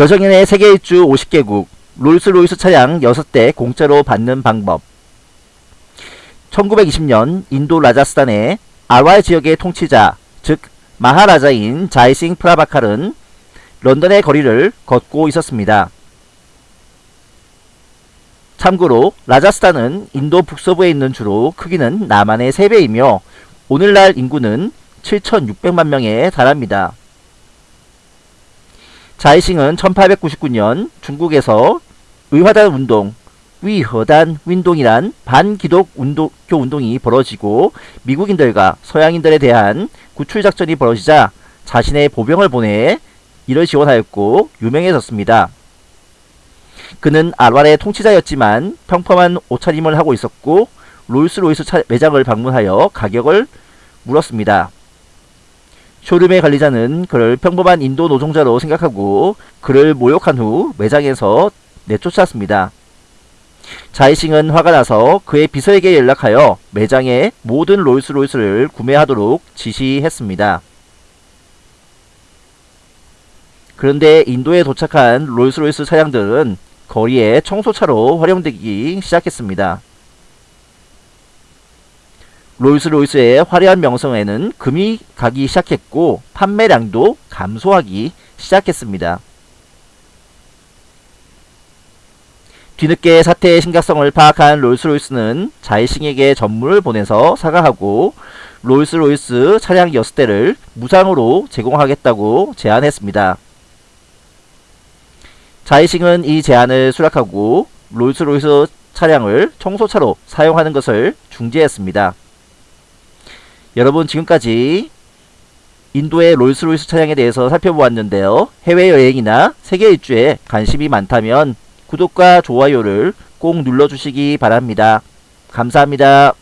여정인의 세계 일주 50개국 롤스로이스 차량 6대 공짜로 받는 방법 1920년 인도 라자스탄의 아왈 지역의 통치자 즉 마하라자인 자이싱 프라바칼은 런던의 거리를 걷고 있었습니다. 참고로 라자스탄은 인도 북서부에 있는 주로 크기는 남한의 3배이며 오늘날 인구는 7,600만 명에 달합니다. 자이싱은 1899년 중국에서 의화단 운동, 위허단 운동이란 반기독 운동, 교 운동이 벌어지고 미국인들과 서양인들에 대한 구출작전이 벌어지자 자신의 보병을 보내 이를 지원하였고 유명해졌습니다. 그는 알왈의 통치자였지만 평범한 옷차림을 하고 있었고 롤스로이스 차, 매장을 방문하여 가격을 물었습니다. 쇼룸의 관리자는 그를 평범한 인도 노동자로 생각하고 그를 모욕한 후 매장에서 내쫓았습니다. 자이싱은 화가 나서 그의 비서에게 연락하여 매장의 모든 롤스로이스를 구매하도록 지시했습니다. 그런데 인도에 도착한 롤스로이스 차량들은 거리에 청소차로 활용되기 시작했습니다. 롤스로이스의 화려한 명성에는 금이 가기 시작했고 판매량도 감소하기 시작했습니다. 뒤늦게 사태의 심각성을 파악한 롤스로이스는 자이싱에게 전문을 보내서 사과하고 롤스로이스 차량 6대를 무상으로 제공하겠다고 제안했습니다. 자이싱은 이 제안을 수락하고 롤스로이스 차량을 청소차로 사용하는 것을 중지했습니다. 여러분 지금까지 인도의 롤스로이스 차량에 대해서 살펴보았는데요. 해외여행이나 세계 일주에 관심이 많다면 구독과 좋아요를 꼭 눌러주시기 바랍니다. 감사합니다.